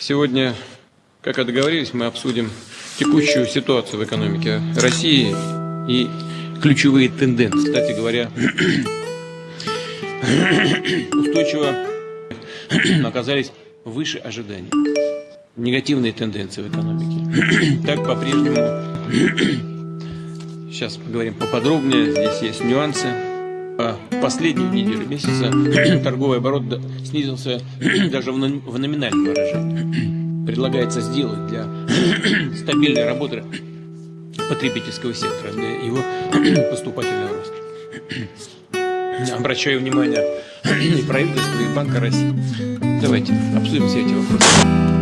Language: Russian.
Сегодня, как и мы обсудим текущую ситуацию в экономике России и ключевые тенденции. Кстати говоря, устойчиво оказались выше ожиданий. Негативные тенденции в экономике. Так по-прежнему. Сейчас поговорим поподробнее. Здесь есть нюансы. По последнюю неделю месяца торговый оборот снизился даже в номинальном выражении. Предлагается сделать для стабильной работы потребительского сектора, для его поступательного роста. Обращаю внимание и правительства, и Банка России. Давайте обсудим все эти вопросы.